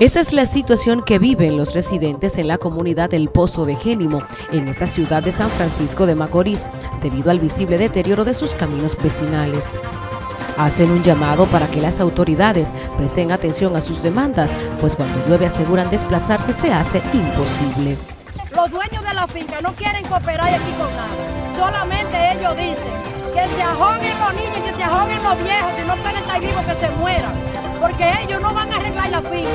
Esa es la situación que viven los residentes en la comunidad del Pozo de Génimo, en esta ciudad de San Francisco de Macorís, debido al visible deterioro de sus caminos vecinales. Hacen un llamado para que las autoridades presten atención a sus demandas, pues cuando llueve aseguran desplazarse se hace imposible. Los dueños de la finca no quieren cooperar aquí con nada, solamente ellos dicen que se ahoguen los niños, que se ahoguen los viejos, que no están estar vivos, que se mueran, porque ellos no van a arreglar la finca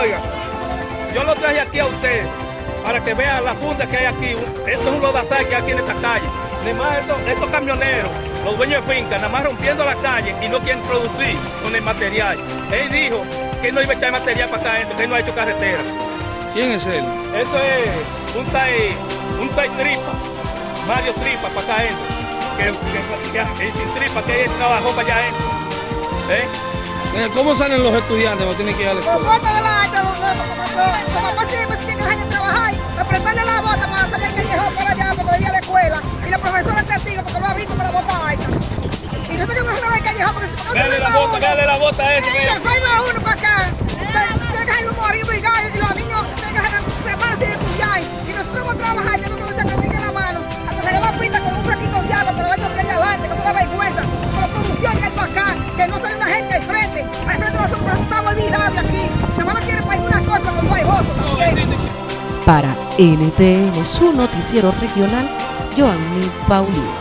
Oiga, yo lo traje aquí a usted para que vean la funda que hay aquí. Esto es un lodazal que hay aquí en esta calle. Además, estos, estos camioneros, los dueños de finca, nada más rompiendo la calle y no quieren producir con el material. Él dijo que no iba a echar material para acá adentro, que él no ha hecho carretera. ¿Quién es él? Eso es un tai, un tai tripa, Mario Tripa para acá adentro que, que, que, sin tripa que él trabajó para allá adentro. ¿Eh? ¿Eh? ¿Cómo salen los estudiantes cuando tienen que ir a la escuela? De la alta, como posible si tienen que trabajar, apretarle la bota para salir el callejón para allá, para ir a la escuela. Y la profesora es testigo porque lo ha visto con la bota alta. Y nosotros que mejor el callejón porque si no la bota, dale la bota a ese. Sí, se fue a uno para acá. Tienen que dejarlo arriba y gallo y los niños tienen que separarse de estudiar. Y nosotros vamos a trabajar, ya nosotros se practiquen la mano, hasta la pista con un fraquito de agua, que hay adelante, que eso da vergüenza. Con la producción que hay para acá, que no sale una gente al frente. Al frente nosotros estamos olvidables aquí. Nada más no quieren Para NTN, su noticiero regional, Joanny Paulino.